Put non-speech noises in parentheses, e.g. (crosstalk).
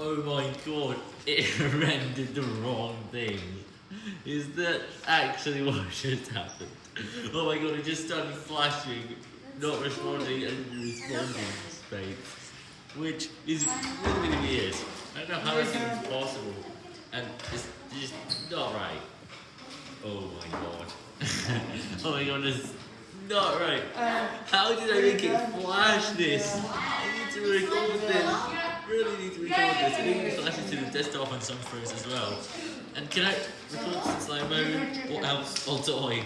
Oh my god, (laughs) it rendered the wrong thing. Is that actually what (laughs) just happened? Oh my god, it just started flashing, not responding, and responding space. Which is really, weird. I don't know how that's even possible. And it's just not right. Oh my god. (laughs) oh my god, it's not right. Uh, how did I make it flash this? I need to record this. Really need to record this. I need to flash it to the desktop on some phones as well. And can I record in slow mo? What else? Or toy?